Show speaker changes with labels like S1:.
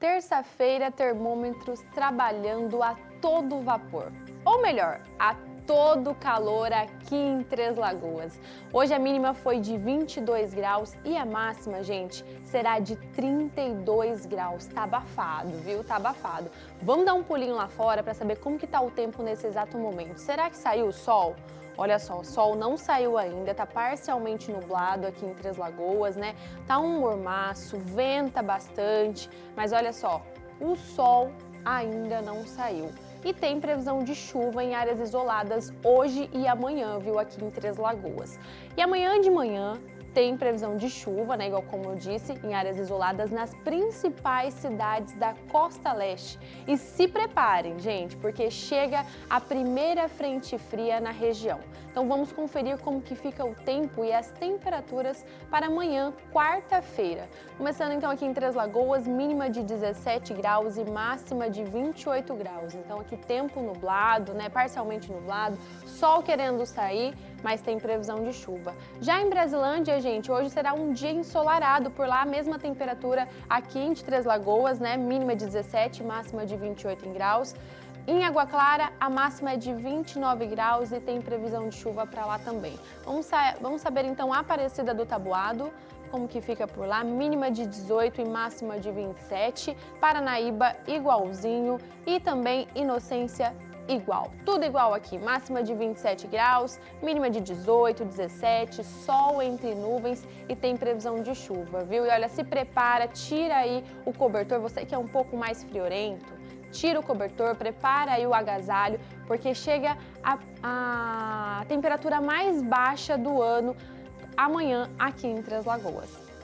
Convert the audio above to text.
S1: Terça-feira, termômetros trabalhando a todo vapor. Ou melhor, a todo calor aqui em Três Lagoas. Hoje a mínima foi de 22 graus e a máxima, gente, será de 32 graus. Tá abafado, viu? Tá abafado. Vamos dar um pulinho lá fora para saber como que tá o tempo nesse exato momento. Será que saiu o sol? Olha só, o sol não saiu ainda, tá parcialmente nublado aqui em Três Lagoas, né? Tá um mormaço, venta bastante, mas olha só, o sol ainda não saiu. E tem previsão de chuva em áreas isoladas hoje e amanhã, viu, aqui em Três Lagoas. E amanhã de manhã tem previsão de chuva, né, igual como eu disse, em áreas isoladas nas principais cidades da costa leste. E se preparem, gente, porque chega a primeira frente fria na região. Então vamos conferir como que fica o tempo e as temperaturas para amanhã, quarta-feira. Começando então aqui em Três Lagoas, mínima de 17 graus e máxima de 28 graus. Então aqui tempo nublado, né, parcialmente nublado, sol querendo sair, mas tem previsão de chuva. Já em Brasilândia, gente, hoje será um dia ensolarado, por lá a mesma temperatura aqui em Três Lagoas, né? Mínima de 17, máxima de 28 graus. Em Água Clara, a máxima é de 29 graus e tem previsão de chuva para lá também. Vamos, sa vamos saber então a Aparecida do Tabuado, como que fica por lá, mínima de 18 e máxima de 27, Paranaíba igualzinho e também Inocência igual. Tudo igual aqui, máxima de 27 graus, mínima de 18, 17, sol entre nuvens e tem previsão de chuva, viu? E olha, se prepara, tira aí o cobertor, você que é um pouco mais friorento, tira o cobertor, prepara aí o agasalho, porque chega a, a temperatura mais baixa do ano amanhã aqui em Três Lagoas.